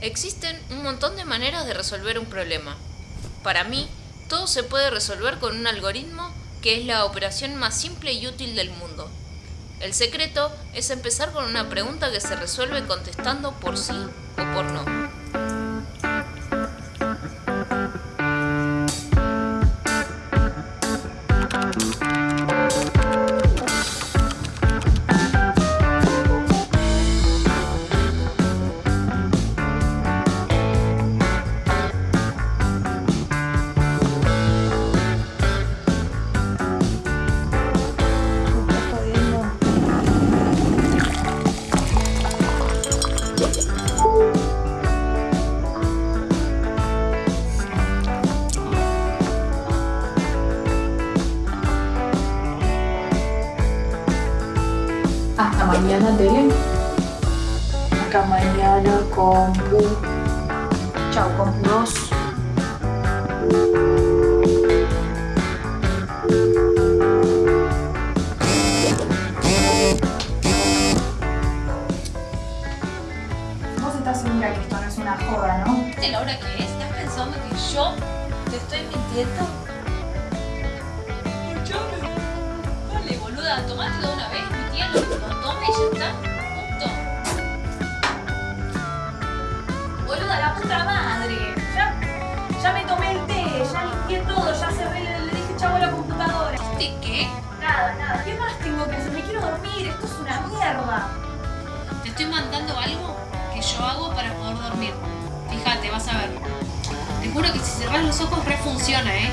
Existen un montón de maneras de resolver un problema. Para mí, todo se puede resolver con un algoritmo que es la operación más simple y útil del mundo. El secreto es empezar con una pregunta que se resuelve contestando por sí o por no. Hasta mañana, Tele. Hasta mañana, compu. Chao, compu 2. Vos estás segura que esto no es una joda, ¿no? ¿Viste la hora que es? ¿Estás pensando que yo te estoy mintiendo? Escuchame. Dale, boluda, tomate de una vez. Mi tía lo, estoy mandando algo que yo hago para poder dormir. Fíjate, vas a ver. Te juro que si cerrás los ojos refunciona, ¿eh?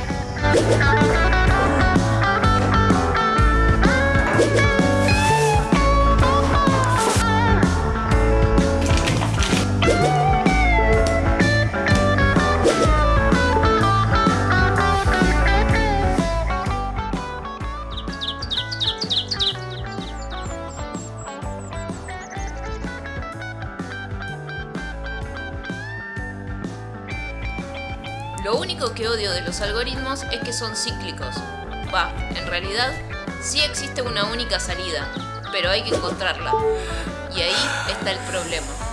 Lo único que odio de los algoritmos es que son cíclicos. Va, en realidad sí existe una única salida, pero hay que encontrarla. Y ahí está el problema.